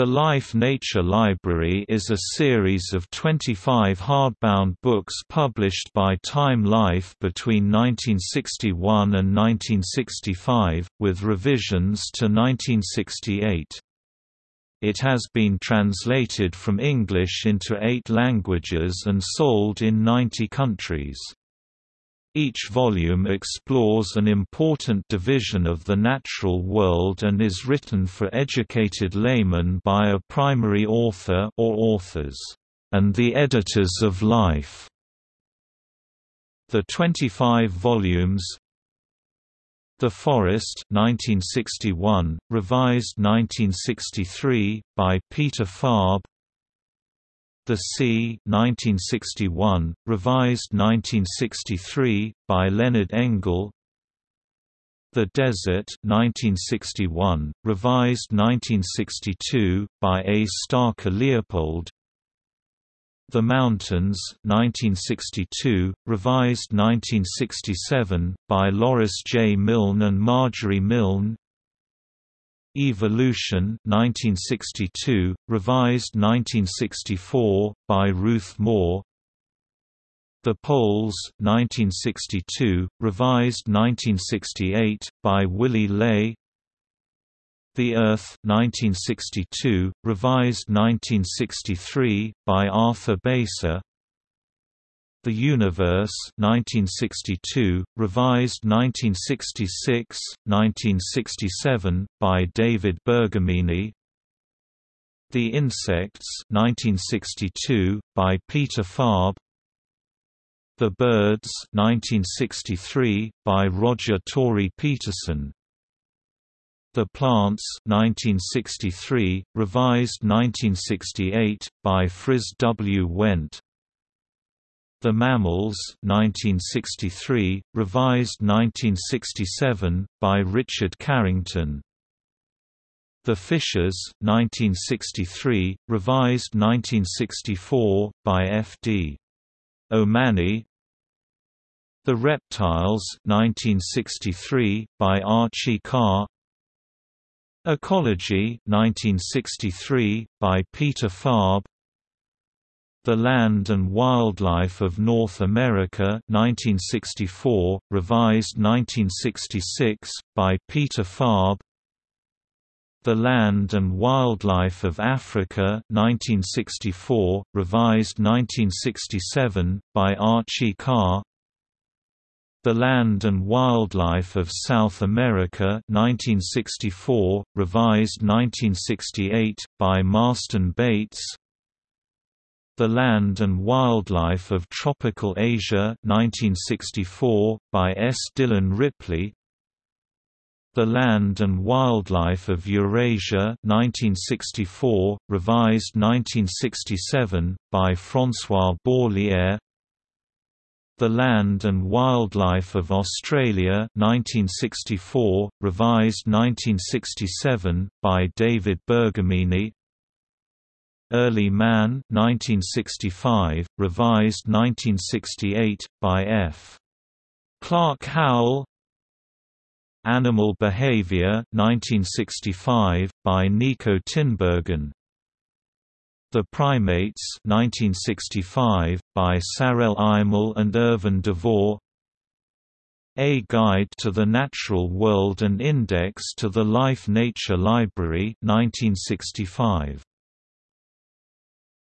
The Life Nature Library is a series of 25 hardbound books published by Time Life between 1961 and 1965, with revisions to 1968. It has been translated from English into eight languages and sold in 90 countries. Each volume explores an important division of the natural world and is written for educated laymen by a primary author or authors, and the editors of life. The 25 volumes The Forest 1961, revised 1963, by Peter Farb the Sea 1961, revised 1963, by Leonard Engel The Desert 1961, revised 1962, by A. Starker Leopold The Mountains 1962, revised 1967, by Lorus J. Milne and Margery Milne Evolution 1962, revised 1964, by Ruth Moore. The Poles 1962, revised 1968, by Willy Ley. The Earth 1962, revised 1963, by Arthur Beiser the Universe 1962, revised 1966, 1967, by David Bergamini. The Insects 1962, by Peter Farb. The Birds 1963, by Roger Tory Peterson. The Plants 1963, revised 1968, by Frits W. Went the Mammals 1963, revised 1967, by Richard Carrington The Fishes 1963, revised 1964, by F. D. Ommanney The Reptiles 1963, by Archie Carr Ecology 1963, by Peter Farb the Land and Wildlife of North America 1964, revised 1966, by Peter Farb The Land and Wildlife of Africa 1964, revised 1967, by Archie Carr. The Land and Wildlife of South America 1964, revised 1968, by Marston Bates the Land and Wildlife of Tropical Asia 1964, by S. Dillon Ripley. The Land and Wildlife of Eurasia 1964, revised 1967, by François Bourlière. The Land and Wildlife of Australia 1964, revised 1967, by David Bergamini Early Man 1965, revised 1968, by F. Clark Howell. Animal Behavior 1965, by Nico Tinbergen. The Primates 1965, by Sarel Eimerl and Irven DeVore. A Guide to the Natural World and Index to the Life Nature Library 1965